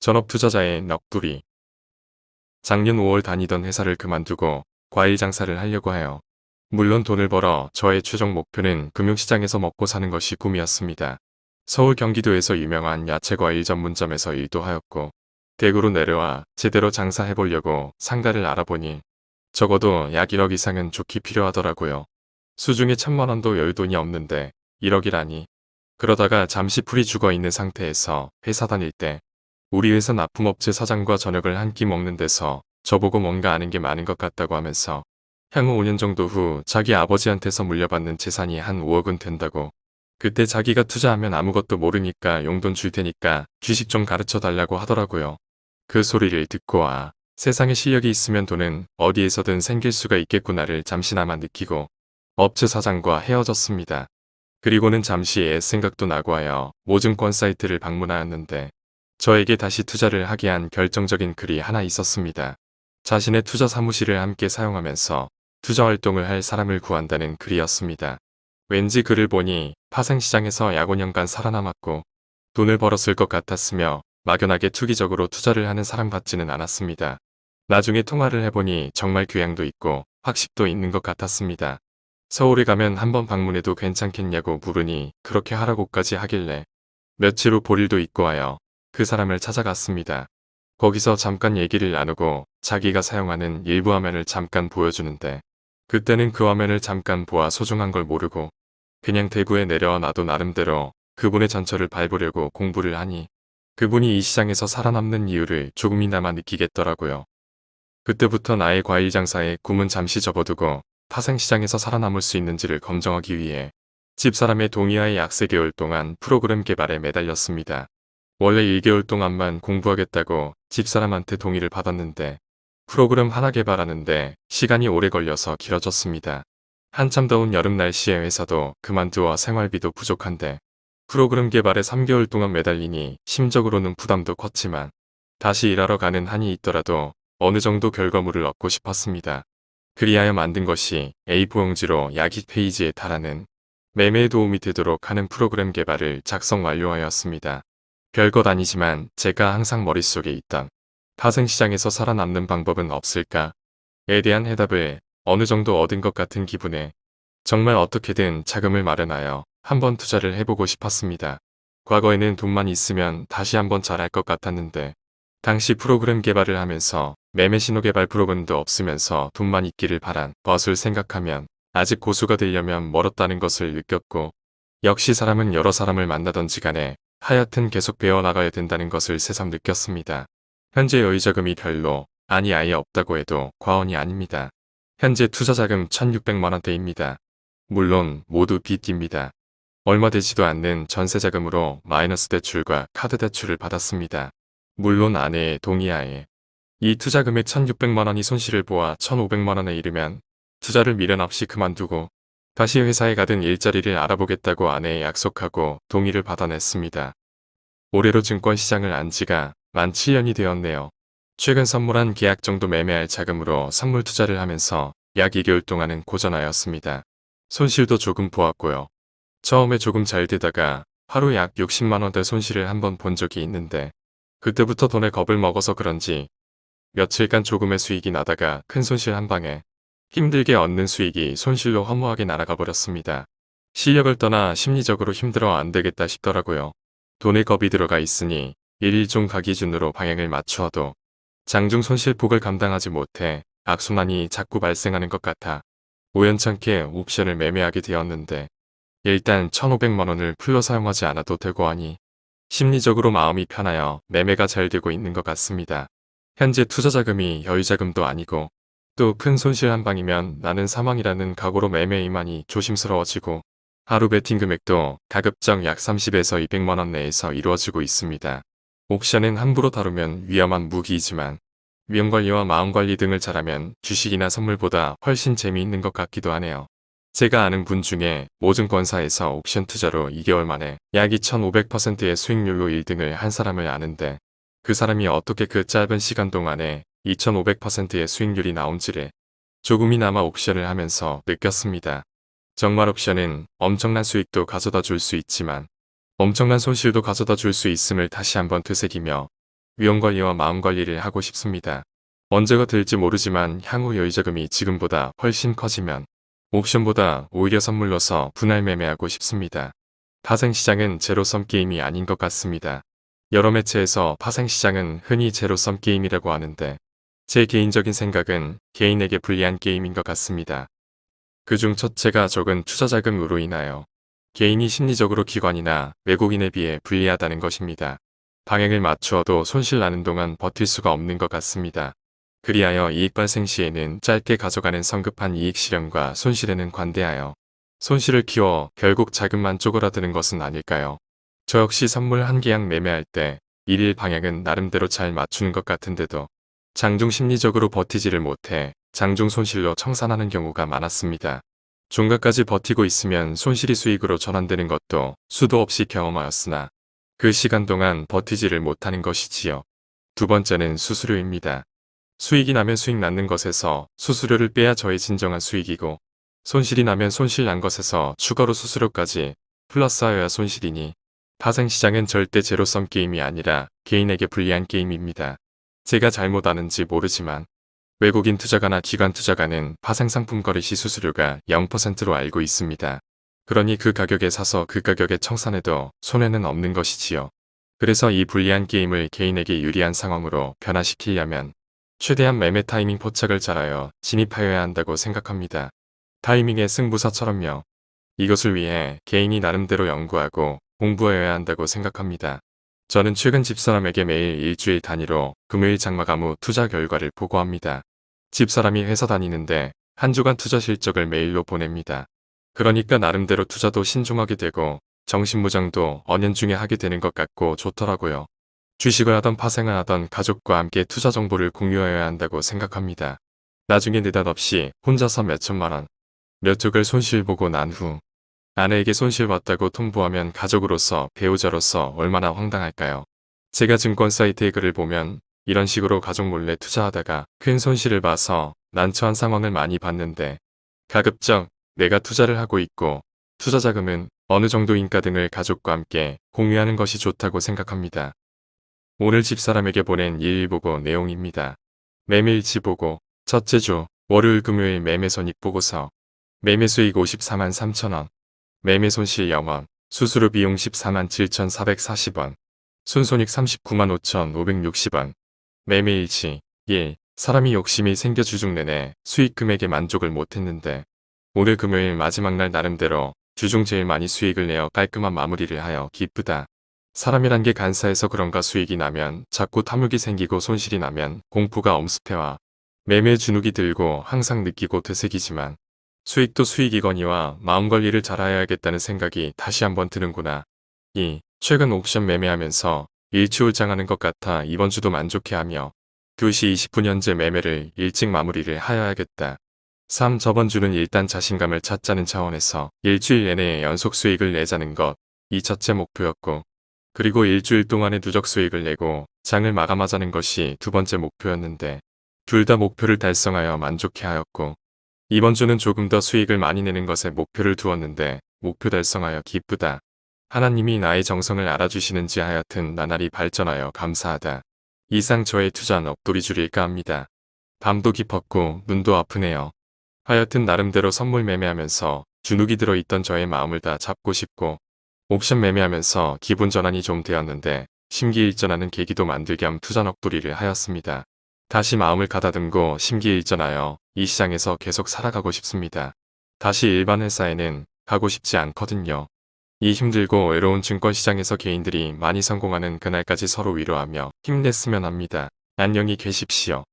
전업투자자의 넋두리 작년 5월 다니던 회사를 그만두고 과일 장사를 하려고 해요. 물론 돈을 벌어 저의 최종 목표는 금융시장에서 먹고 사는 것이 꿈이었습니다. 서울 경기도에서 유명한 야채과일 전문점에서 일도 하였고 대구로 내려와 제대로 장사해보려고 상가를 알아보니 적어도 약 1억 이상은 좋기 필요하더라고요. 수중에 천만원도 열돈이 없는데 1억이라니. 그러다가 잠시 풀이 죽어있는 상태에서 회사 다닐 때 우리 회사 납품업체 사장과 저녁을 한 끼 먹는 데서 저보고 뭔가 아는 게 많은 것 같다고 하면서 향후 5년 정도 후 자기 아버지한테서 물려받는 재산이 한 5억은 된다고 그때 자기가 투자하면 아무것도 모르니까 용돈 줄 테니까 주식 좀 가르쳐 달라고 하더라고요. 그 소리를 듣고 아 세상에 실력이 있으면 돈은 어디에서든 생길 수가 있겠구나를 잠시나마 느끼고 업체 사장과 헤어졌습니다. 그리고는 잠시 애 생각도 나고 하여 모증권 사이트를 방문하였는데 저에게 다시 투자를 하게 한 결정적인 글이 하나 있었습니다. 자신의 투자 사무실을 함께 사용하면서 투자 활동을 할 사람을 구한다는 글이었습니다. 왠지 글을 보니 파생시장에서 약 5년간 살아남았고 돈을 벌었을 것 같았으며 막연하게 투기적으로 투자를 하는 사람 같지는 않았습니다. 나중에 통화를 해보니 정말 교양도 있고 학식도 있는 것 같았습니다. 서울에 가면 한번 방문해도 괜찮겠냐고 물으니 그렇게 하라고까지 하길래 며칠 후 볼일도 있고 하여 그 사람을 찾아갔습니다. 거기서 잠깐 얘기를 나누고 자기가 사용하는 일부 화면을 잠깐 보여주는데 그때는 그 화면을 잠깐 보아 소중한 걸 모르고 그냥 대구에 내려와 나도 나름대로 그분의 전철을 밟으려고 공부를 하니 그분이 이 시장에서 살아남는 이유를 조금이나마 느끼겠더라고요. 그때부터 나의 과일 장사에 꿈은 잠시 접어두고 파생시장에서 살아남을 수 있는지를 검증하기 위해 집사람의 동의하에 약 3개월 동안 프로그램 개발에 매달렸습니다. 원래 1개월 동안만 공부하겠다고 집사람한테 동의를 받았는데 프로그램 하나 개발하는데 시간이 오래 걸려서 길어졌습니다. 한참 더운 여름 날씨에 회사도 그만두어 생활비도 부족한데 프로그램 개발에 3개월 동안 매달리니 심적으로는 부담도 컸지만 다시 일하러 가는 한이 있더라도 어느 정도 결과물을 얻고 싶었습니다. 그리하여 만든 것이 A4용지로 야기 페이지에 달하는 매매에 도움이 되도록 하는 프로그램 개발을 작성 완료하였습니다. 별것 아니지만 제가 항상 머릿속에 있던 파생시장에서 살아남는 방법은 없을까? 에 대한 해답을 어느 정도 얻은 것 같은 기분에 정말 어떻게든 자금을 마련하여 한번 투자를 해보고 싶었습니다. 과거에는 돈만 있으면 다시 한번 잘할 것 같았는데 당시 프로그램 개발을 하면서 매매 신호 개발 프로그램도 없으면서 돈만 있기를 바란 것을 생각하면 아직 고수가 되려면 멀었다는 것을 느꼈고 역시 사람은 여러 사람을 만나던지 간에 하여튼 계속 배워나가야 된다는 것을 새삼 느꼈습니다. 현재 여유자금이 별로 아니 아예 없다고 해도 과언이 아닙니다. 현재 투자자금 1600만원대입니다. 물론 모두 빚입니다. 얼마 되지도 않는 전세자금으로 마이너스 대출과 카드 대출을 받았습니다. 물론 아내의 동의하에 이 투자 금액 1600만원이 손실을 보아 1500만원에 이르면 투자를 미련 없이 그만두고 다시 회사에 가든 일자리를 알아보겠다고 아내에 약속하고 동의를 받아냈습니다. 올해로 증권시장을 안 지가 만 7년이 되었네요. 최근 선물한 계약 정도 매매할 자금으로 선물 투자를 하면서 약 2개월 동안은 고전하였습니다. 손실도 조금 보았고요. 처음에 조금 잘 되다가 하루 약 60만원대 손실을 한번 본 적이 있는데 그때부터 돈에 겁을 먹어서 그런지 며칠간 조금의 수익이 나다가 큰 손실 한 방에 힘들게 얻는 수익이 손실로 허무하게 날아가 버렸습니다. 실력을 떠나 심리적으로 힘들어 안 되겠다 싶더라고요. 돈에 겁이 들어가 있으니 일일종 가기준으로 방향을 맞추어도 장중 손실폭을 감당하지 못해 악순환이 자꾸 발생하는 것 같아 우연찮게 옵션을 매매하게 되었는데 일단 1500만원을 풀로 사용하지 않아도 되고 하니 심리적으로 마음이 편하여 매매가 잘 되고 있는 것 같습니다. 현재 투자자금이 여유자금도 아니고 또 큰 손실 한 방이면 나는 사망이라는 각오로 매매이만이 조심스러워지고 하루 베팅 금액도 가급적 약 30에서 200만원 내에서 이루어지고 있습니다. 옵션은 함부로 다루면 위험한 무기이지만 위험관리와 마음관리 등을 잘하면 주식이나 선물보다 훨씬 재미있는 것 같기도 하네요. 제가 아는 분 중에 모증권사에서 옵션 투자로 2개월 만에 약 2500%의 수익률로 1등을 한 사람을 아는데 그 사람이 어떻게 그 짧은 시간 동안에 2500%의 수익률이 나온지를 조금이나마 옵션을 하면서 느꼈습니다. 정말 옵션은 엄청난 수익도 가져다 줄 수 있지만 엄청난 손실도 가져다 줄 수 있음을 다시 한번 되새기며 위험관리와 마음관리를 하고 싶습니다. 언제가 될지 모르지만 향후 여유자금이 지금보다 훨씬 커지면 옵션보다 오히려 선물로서 분할 매매하고 싶습니다. 파생시장은 제로섬 게임이 아닌 것 같습니다. 여러 매체에서 파생시장은 흔히 제로섬 게임이라고 하는데 제 개인적인 생각은 개인에게 불리한 게임인 것 같습니다. 그중 첫째가 적은 투자 자금으로 인하여 개인이 심리적으로 기관이나 외국인에 비해 불리하다는 것입니다. 방향을 맞추어도 손실 나는 동안 버틸 수가 없는 것 같습니다. 그리하여 이익 발생 시에는 짧게 가져가는 성급한 이익 실현과 손실에는 관대하여 손실을 키워 결국 자금만 쪼그라드는 것은 아닐까요? 저 역시 선물 한 계약 매매할 때 일일 방향은 나름대로 잘 맞추는 것 같은데도 장중 심리적으로 버티지를 못해 장중 손실로 청산하는 경우가 많았습니다. 종가까지 버티고 있으면 손실이 수익으로 전환되는 것도 수도 없이 경험하였으나 그 시간 동안 버티지를 못하는 것이지요. 두 번째는 수수료입니다. 수익이 나면 수익 낳는 것에서 수수료를 빼야 저의 진정한 수익이고 손실이 나면 손실 난 것에서 추가로 수수료까지 플러스하여야 손실이니 파생시장은 절대 제로섬 게임이 아니라 개인에게 불리한 게임입니다. 제가 잘못 아는지 모르지만 외국인 투자가나 기관 투자가는 파생상품 거래 시 수수료가 0%로 알고 있습니다. 그러니 그 가격에 사서 그 가격에 청산해도 손해는 없는 것이지요. 그래서 이 불리한 게임을 개인에게 유리한 상황으로 변화시키려면 최대한 매매 타이밍 포착을 잘하여 진입하여야 한다고 생각합니다. 타이밍의 승부사처럼요. 이것을 위해 개인이 나름대로 연구하고 공부하여야 한다고 생각합니다. 저는 최근 집사람에게 매일 일주일 단위로 금요일 장마감 후 투자 결과를 보고합니다. 집사람이 회사 다니는데 한 주간 투자 실적을 메일로 보냅니다. 그러니까 나름대로 투자도 신중하게 되고 정신무장도 언연중에 하게 되는 것 같고 좋더라고요. 주식을 하던 파생을 하던 가족과 함께 투자 정보를 공유하여야 한다고 생각합니다. 나중에 느닷없이 혼자서 몇천만 원, 몇 쪽을 손실 보고 난 후 아내에게 손실 봤다고 통보하면 가족으로서 배우자로서 얼마나 황당할까요? 제가 증권 사이트의 글을 보면 이런 식으로 가족 몰래 투자하다가 큰 손실을 봐서 난처한 상황을 많이 봤는데 가급적 내가 투자를 하고 있고 투자 자금은 어느 정도인가 등을 가족과 함께 공유하는 것이 좋다고 생각합니다. 오늘 집사람에게 보낸 일일보고 내용입니다. 매매일치 보고 첫째 주 월요일 금요일 매매 손익 보고서 매매 수익 54만 3천원 매매 손실 0원, 수수료 비용 14만 7,440원, 순손익 39만 5,560원, 매매 일치 1. 사람이 욕심이 생겨 주중 내내 수익 금액에 만족을 못했는데 오늘 금요일 마지막 날 나름대로 주중 제일 많이 수익을 내어 깔끔한 마무리를 하여 기쁘다. 사람이란 게 간사해서 그런가 수익이 나면 자꾸 탐욕이 생기고 손실이 나면 공포가 엄습해와 매매 주눅이 들고 항상 느끼고 되새기지만 수익도 수익이거니와 마음관리를 잘해야겠다는 생각이 다시 한번 드는구나. 2. 최근 옵션 매매하면서 일치홀장하는 것 같아 이번 주도 만족해하며 2시 20분 현재 매매를 일찍 마무리를 하여야겠다. 3. 저번 주는 일단 자신감을 찾자는 차원에서 일주일 내내 연속 수익을 내자는 것, 이 첫째 목표였고 그리고 일주일 동안의 누적 수익을 내고 장을 마감하자는 것이 두 번째 목표였는데 둘 다 목표를 달성하여 만족해하였고 이번 주는 조금 더 수익을 많이 내는 것에 목표를 두었는데 목표 달성하여 기쁘다. 하나님이 나의 정성을 알아주시는지 하여튼 나날이 발전하여 감사하다. 이상 저의 투자는 엎돌이 줄일까 합니다. 밤도 깊었고 눈도 아프네요. 하여튼 나름대로 선물 매매하면서 주눅이 들어있던 저의 마음을 다 잡고 싶고 옵션 매매하면서 기분 전환이 좀 되었는데 심기일전하는 계기도 만들게 함 투자 넋두리를 하였습니다. 다시 마음을 가다듬고 심기일전하여 이 시장에서 계속 살아가고 싶습니다. 다시 일반 회사에는 가고 싶지 않거든요. 이 힘들고 외로운 증권시장에서 개인들이 많이 성공하는 그날까지 서로 위로하며 힘냈으면 합니다. 안녕히 계십시오.